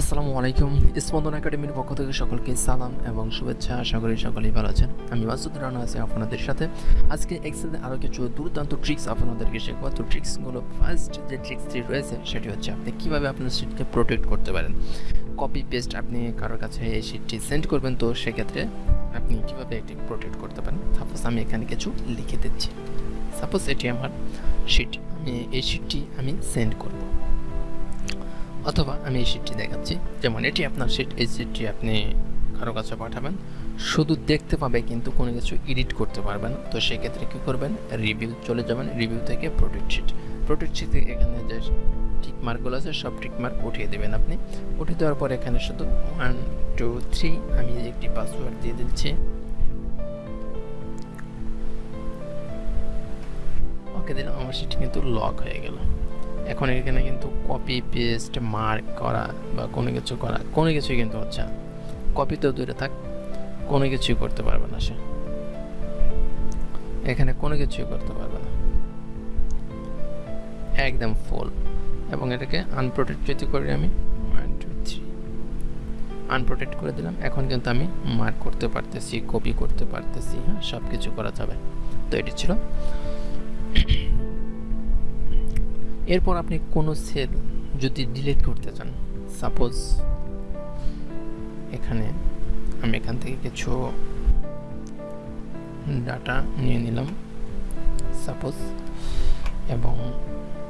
আসসালামু আলাইকুম। স্পন্দন একাডেমির পক্ষ থেকে সকলকে সালাম এবং শুভেচ্ছা। আশা করি সকলেই ভালো আছেন। আমি মাসুদ রানা আছি আপনাদের সাথে। আজকে এক্সেলে আরও কিছু দুর্দান্ত ট্রিক্স আপনাদেরকে শেখাবো। তো ট্রিক্সগুলো ফার্স্ট যে ট্রিক্সটি রয়েছে, সেটি হচ্ছে আপনি কীভাবে আপনার সিটকে প্রোটেক্ট করতে পারেন। কপি পেস্ট আপনি কারোর কাছে এই সিটটি সেন্ড করবেন, তো সেক্ষেত্রে আপনি কীভাবে এটি প্রোটেক্ট করতে পারেন? সাপোজ আমি এখানে কিছু লিখে দিচ্ছি। সাপোজ এটি আমার শিট আমি এই শিটটি আমি সেন্ড করব। অথবা আমি এই শিটটি দেখাচ্ছি। যেমন এটি আপনার শিট এই শিটটি আপনি কারও কাছে পাঠাবেন। শুধু দেখতে পাবে কিন্তু কোনো কিছু এডিট করতে পারবেন। তো সেক্ষেত্রে কী করবেন? রিভিউ চলে যাবেন রিভিউ থেকে প্রোটেক্ট শিট প্রোটেক্ট শিট থেকে এখানে যে টিক মার্কগুলো আছে, সব টিক মার্ক উঠিয়ে দেবেন আপনি। উঠিয়ে দেওয়ার পর এখানে শুধু ওয়ান টু থ্রি আমি একটি পাসওয়ার্ড দিয়ে দিচ্ছি। ওকে দিলাম আমার সেটি কিন্তু লক হয়ে গেল। এখন এখানে কিন্তু কপি পেস্ট মার্ক করা বা কোনো কিছু করা, কোনো কিছুই কিন্তু হচ্ছে না। কপি তো দূরে থাক, কোনো কিছুই করতে পারবে না সে। এখানে কোনো কিছুই করতে পারবে না। একদম ফুল এবং এটাকে আনপ্রোটেক্ট যদি করি আমি ওয়ান টু থ্রি আনপ্রোটেক্ট করে দিলাম, এখন কিন্তু আমি মার্ক করতে পারতেছি কপি করতে পারতেছি হ্যাঁ সব কিছু করা যাবে। তো এটি ছিল এরপর আপনি কোনো সেল যদি ডিলিট করতে চান সাপোজ এখানে আমি এখান থেকে কিছু ডাটা নিয়ে নিলাম সাপোজ এবং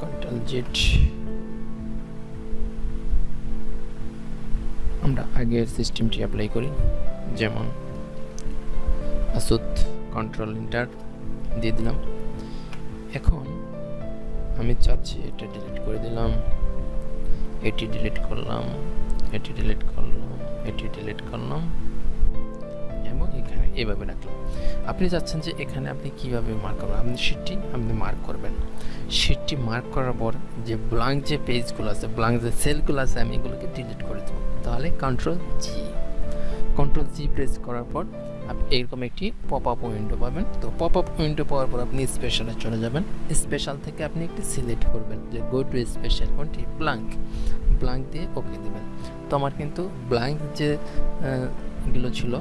কন্ট্রোল জেড আমরা আগের সিস্টেমটি অ্যাপ্লাই করি, যেমন আসুদ কন্ট্রোল ইন্টার দিয়ে দিলাম। এখন আমি চাচ্ছি এটা ডিলিট করে দিলাম, এটি ডিলিট করলাম, এটি ডিলিট করলাম, এটি ডিলিট করলাম, এবং এখানে এভাবে রাখলাম। আপনি চাচ্ছেন যে এখানে আপনি কীভাবে মার্ক করবেন? আপনি শিটটি আপনি মার্ক করবেন। শিটটি মার্ক করার পর যে ব্লাঙ্ক যে পেজগুলো আছে ব্লাঙ্ক যে সেলগুলো আছে, আমি এগুলোকে ডিলিট করে দেবো। তাহলে control G control G press করার পর এরকম একটি পপ আপ উইন্ডো পাবেন। তো পপ আপ উইন্ডো পাওয়ার পর আপনি স্পেশালে চলে যাবেন। স্পেশাল থেকে আপনি একটি সিলেক্ট করবেন যে গো টু স্পেশাল কোনটি? ব্লাঙ্ক ব্লাঙ্ক দিয়ে ওকে দেবেন। তো আমার কিন্তু ব্লাঙ্ক যে এগুলো ছিল,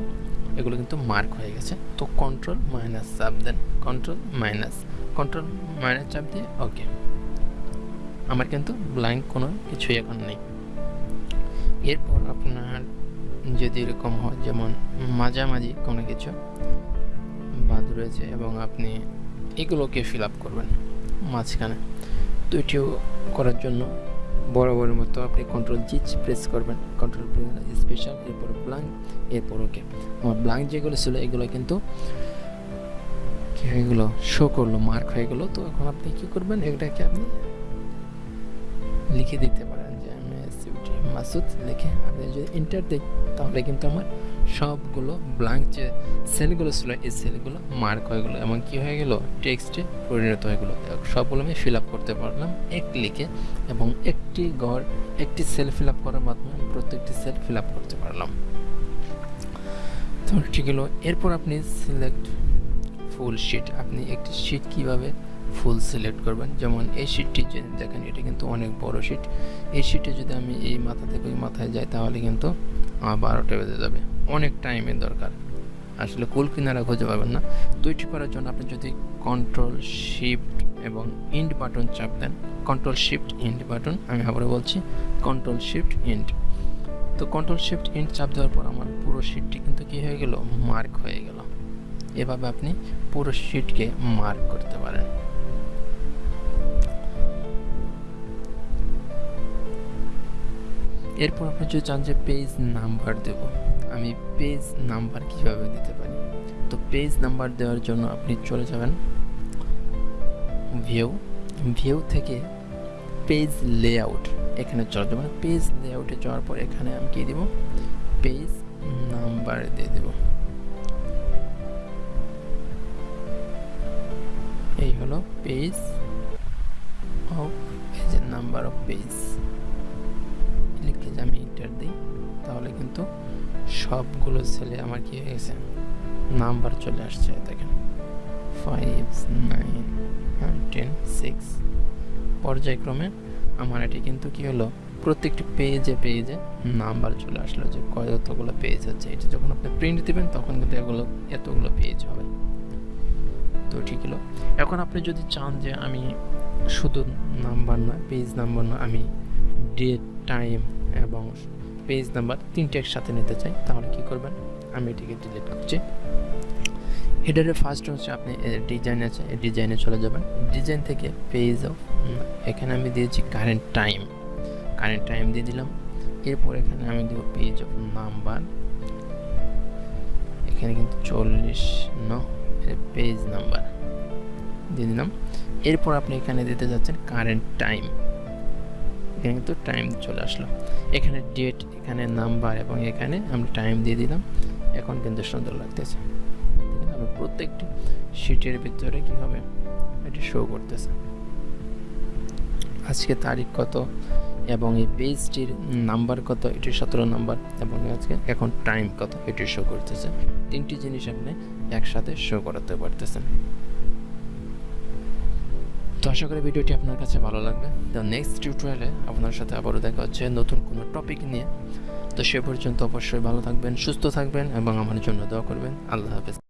এগুলো কিন্তু মার্ক হয়ে গেছে। তো কন্ট্রোল মাইনাস চাপ দেন কন্ট্রোল মাইনাস কন্ট্রোল মাইনাস চাপ দিয়ে ওকে আমার কিন্তু ব্লাঙ্ক কোনো কিছুই এখন নেই। এরপর আপনার যদি এরকম হয়, যেমন মাঝামাঝি কোনো কিছু বাদ রয়েছে এবং আপনি এগুলোকে ফিল আপ করবেন মাঝখানে, তো এটিও করার জন্য বরাবরের মতো আপনি কন্ট্রোল জিচ প্রেস করবেন কন্ট্রোল স্পেশাল এরপর ব্লাঙ্ক এরপর ওকে আমার ব্লাঙ্ক যেগুলো ছিল, এগুলো কিন্তু কী হয়ে গেলো? শো করল মার্ক হয়ে গেলো, তো এখন আপনি কী করবেন? এটাকে আপনি লিখে দিতে পারেন। মাসুদ লিখে আপনি যদি ইন্টার দিই তাহলে কিন্তু আমার সবগুলো ব্লাঙ্ক যে সেলগুলো ছিল, এই সেলগুলো মার্ক হয়ে গেলো। এবং কী হয়ে গেলো? টেক্সটে পরিণত হয়ে গেলো। সবগুলো আমি ফিল আপ করতে পারলাম এক লিখে এবং একটি ঘর, একটি সেল ফিল আপ করার মাধ্যমে আমি প্রত্যেকটি সেল ফিল আপ করতে পারলাম। তো ঠিক হলো। এরপর আপনি সিলেক্ট ফুল শিট আপনি একটি শিট কীভাবে ফুল সিলেক্ট করবেন। যেমন এই শিটটি যে দেখেন, এটা কিন্তু অনেক বড় শিট এই শিটে যদি আমি এই মাথা থেকে ওই মাথায় যাই, তাহলে কিন্তু আমার বারোটা বেজে যাবে। অনেক টাইমের দরকার। আসলে কুল কিনারা খুঁজে পাবেন না। তো এটি করার জন্য আপনি যদি কন্ট্রোল শিফট এবং ইন্ড বাটন চাপ দেন কন্ট্রোল শিফট ইন্ড বাটন আমি আবারও বলছি কন্ট্রোল শিফট ইন্ড তো কন্ট্রোল শিফট ইন্ড চাপ দেওয়ার পর আমার পুরো শিটটি কিন্তু কী হয়ে গেল? মার্ক হয়ে গেল। এভাবে আপনি পুরো শিটকে মার্ক করতে পারেন। এরপর আপনি যদি চান যে পেজ নাম্বার দেব, আমি পেজ নাম্বার কীভাবে দিতে পারি? তো পেজ নাম্বার দেওয়ার জন্য আপনি চলে যাবেন ভিউ ভিউ থেকে পেজ লেআউট এখানে চলে যাবেন। পেজ লেআউটে যাওয়ার পর এখানে আমি কি দেব? পেজ নাম্বার দিয়ে দেব। এই হলো পেজ অফ পেজের নাম্বার অফ পেজ তাহলে কিন্তু সবগুলো ছেলে আমার কি হয়ে গেছে? নাম্বার চলে আসছে, দেখেন। ফাইভ নাইন টেন সিক্স পর্যায়ক্রমে আমার এটি কিন্তু কি হলো? প্রত্যেকটি পেজে পেজে নাম্বার চলে আসলো যে কতগুলো পেজ আছে এটা যখন আপনি প্রিন্ট দিবেন, তখন কিন্তু এগুলো, এতগুলো পেজ হবে। তো ঠিক হলো। এখন আপনি যদি চান যে আমি শুধু নাম্বার না পেজ নাম্বার না আমি ডেট টাইম এবং পেজ নাম্বার তিনটে একসাথে নিতে চাই, তাহলে কি করবেন? আমি এটিকে ডিলিট করছি। হেডারের ফার্স্ট হচ্ছে আপনি ডিজাইন আছে ডিজাইনে চলে যাবেন। ডিজাইন থেকে পেজ অফ এখানে আমি দিয়েছি কারেন্ট টাইম কারেন্ট টাইম দিয়ে দিলাম। এরপর এখানে আমি দেবো পেজ অফ নাম্বার এখানে কিন্তু চল্লিশ ন পেজ নাম্বার দিয়ে দিলাম। এরপর আপনি এখানে দিতে যাচ্ছেন কারেন্ট টাইম এখানে কিন্তু টাইম চলে আসলো। এখানে ডেট এখানে নাম্বার এবং এখানে আমরা টাইম দিয়ে দিলাম। এখন কিন্তু সুন্দর লাগতেছে। আমরা প্রত্যেকটি শিটের ভিতরে কী হবে এটি শো করতেছে? আজকে তারিখ কত এবং এই পেজটির নাম্বার কত? এটি সতেরো নাম্বার এবং আজকে এখন টাইম কত? এটি শো করতেছে। তিনটি জিনিস আপনি একসাথে শো করাতে পারতেছেন। তো আশা করি ভিডিওটি আপনার কাছে ভালো লাগবে। তো নেক্সট টিউটোরিয়ালে আপনার সাথে আবারও দেখা হচ্ছে নতুন কোনো টপিক নিয়ে। তো সে পর্যন্ত অবশ্যই ভালো থাকবেন, সুস্থ থাকবেন এবং আমার জন্য দোয়া করবেন। আল্লাহ হাফেজ।